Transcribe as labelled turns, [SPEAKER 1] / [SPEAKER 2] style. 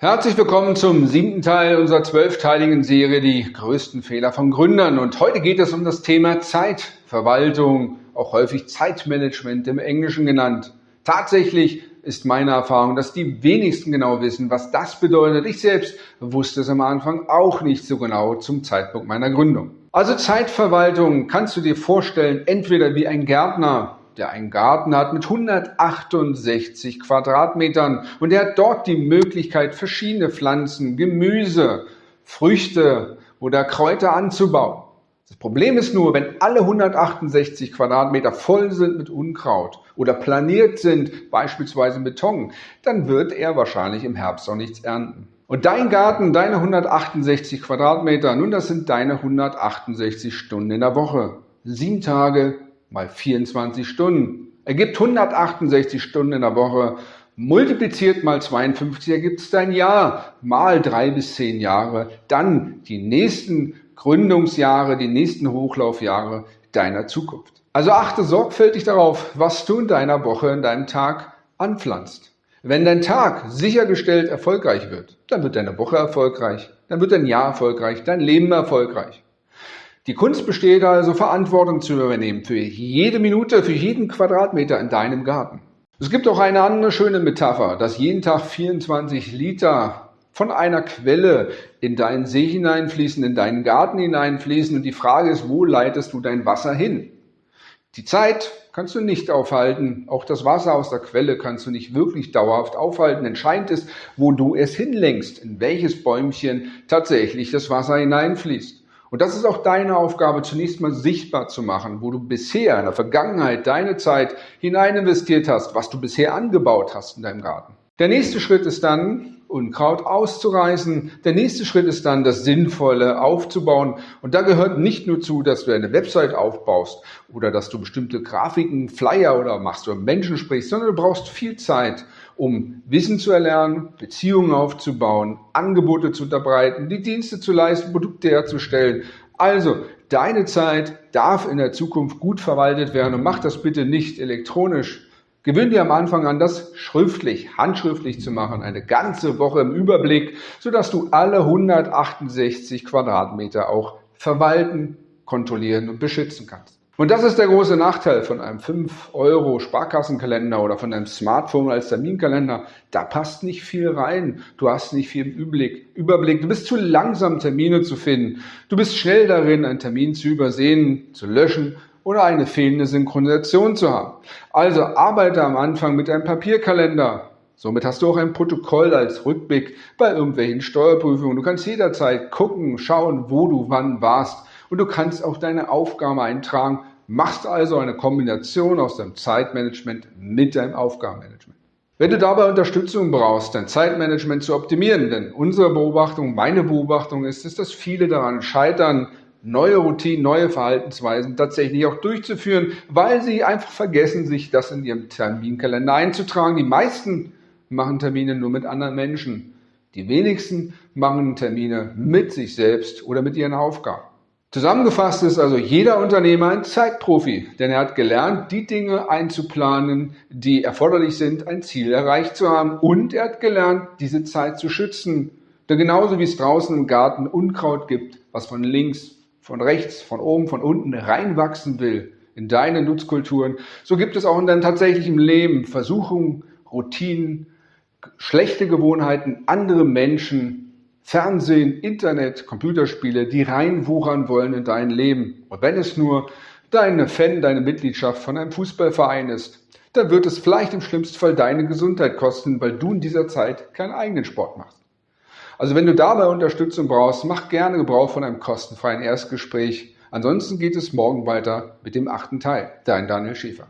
[SPEAKER 1] Herzlich willkommen zum siebten Teil unserer zwölfteiligen Serie Die größten Fehler von Gründern. Und heute geht es um das Thema Zeitverwaltung, auch häufig Zeitmanagement im Englischen genannt. Tatsächlich ist meine Erfahrung, dass die wenigsten genau wissen, was das bedeutet. Ich selbst wusste es am Anfang auch nicht so genau zum Zeitpunkt meiner Gründung. Also Zeitverwaltung kannst du dir vorstellen, entweder wie ein Gärtner, der einen Garten hat mit 168 Quadratmetern und er hat dort die Möglichkeit, verschiedene Pflanzen, Gemüse, Früchte oder Kräuter anzubauen. Das Problem ist nur, wenn alle 168 Quadratmeter voll sind mit Unkraut oder planiert sind, beispielsweise Beton, dann wird er wahrscheinlich im Herbst auch nichts ernten. Und dein Garten, deine 168 Quadratmeter, nun, das sind deine 168 Stunden in der Woche. Sieben Tage mal 24 Stunden. Ergibt 168 Stunden in der Woche. Multipliziert mal 52 ergibt es dein Jahr. Mal drei bis zehn Jahre. Dann die nächsten Gründungsjahre, die nächsten Hochlaufjahre deiner Zukunft. Also achte sorgfältig darauf, was du in deiner Woche, in deinem Tag anpflanzt. Wenn dein Tag sichergestellt erfolgreich wird, dann wird deine Woche erfolgreich, dann wird dein Jahr erfolgreich, dein Leben erfolgreich. Die Kunst besteht also, Verantwortung zu übernehmen für jede Minute, für jeden Quadratmeter in deinem Garten. Es gibt auch eine andere schöne Metapher, dass jeden Tag 24 Liter von einer Quelle in deinen See hineinfließen, in deinen Garten hineinfließen und die Frage ist, wo leitest du dein Wasser hin? Die Zeit kannst du nicht aufhalten, auch das Wasser aus der Quelle kannst du nicht wirklich dauerhaft aufhalten. Entscheidend ist, wo du es hinlenkst, in welches Bäumchen tatsächlich das Wasser hineinfließt. Und das ist auch deine Aufgabe, zunächst mal sichtbar zu machen, wo du bisher in der Vergangenheit deine Zeit hinein investiert hast, was du bisher angebaut hast in deinem Garten. Der nächste Schritt ist dann, Unkraut auszureißen. Der nächste Schritt ist dann, das Sinnvolle aufzubauen. Und da gehört nicht nur zu, dass du eine Website aufbaust oder dass du bestimmte Grafiken, Flyer oder machst mit Menschen sprichst, sondern du brauchst viel Zeit, um Wissen zu erlernen, Beziehungen aufzubauen, Angebote zu unterbreiten, die Dienste zu leisten, Produkte herzustellen. Also, deine Zeit darf in der Zukunft gut verwaltet werden und mach das bitte nicht elektronisch, Gewöhn dir am Anfang an, das schriftlich, handschriftlich zu machen, eine ganze Woche im Überblick, sodass du alle 168 Quadratmeter auch verwalten, kontrollieren und beschützen kannst. Und das ist der große Nachteil von einem 5 Euro Sparkassenkalender oder von einem Smartphone als Terminkalender. Da passt nicht viel rein. Du hast nicht viel. Überblick. Du bist zu langsam, Termine zu finden. Du bist schnell darin, einen Termin zu übersehen, zu löschen oder eine fehlende Synchronisation zu haben. Also arbeite am Anfang mit einem Papierkalender. Somit hast du auch ein Protokoll als Rückblick bei irgendwelchen Steuerprüfungen. Du kannst jederzeit gucken, schauen, wo du wann warst. Und du kannst auch deine Aufgaben eintragen. Machst also eine Kombination aus deinem Zeitmanagement mit deinem Aufgabenmanagement. Wenn du dabei Unterstützung brauchst, dein Zeitmanagement zu optimieren, denn unsere Beobachtung, meine Beobachtung ist, ist, dass viele daran scheitern, neue Routinen, neue Verhaltensweisen tatsächlich auch durchzuführen, weil sie einfach vergessen, sich das in ihrem Terminkalender einzutragen. Die meisten machen Termine nur mit anderen Menschen. Die wenigsten machen Termine mit sich selbst oder mit ihren Aufgaben. Zusammengefasst ist also jeder Unternehmer ein Zeitprofi, denn er hat gelernt, die Dinge einzuplanen, die erforderlich sind, ein Ziel erreicht zu haben und er hat gelernt, diese Zeit zu schützen. Denn genauso wie es draußen im Garten Unkraut gibt, was von links von rechts, von oben, von unten reinwachsen will in deine Nutzkulturen, so gibt es auch in deinem tatsächlichen Leben Versuchungen, Routinen, schlechte Gewohnheiten, andere Menschen, Fernsehen, Internet, Computerspiele, die reinwuchern wollen in dein Leben. Und wenn es nur deine Fan, deine Mitgliedschaft von einem Fußballverein ist, dann wird es vielleicht im schlimmsten Fall deine Gesundheit kosten, weil du in dieser Zeit keinen eigenen Sport machst. Also wenn du dabei Unterstützung brauchst, mach gerne Gebrauch von einem kostenfreien Erstgespräch. Ansonsten geht es morgen weiter mit dem achten Teil. Dein Daniel Schäfer.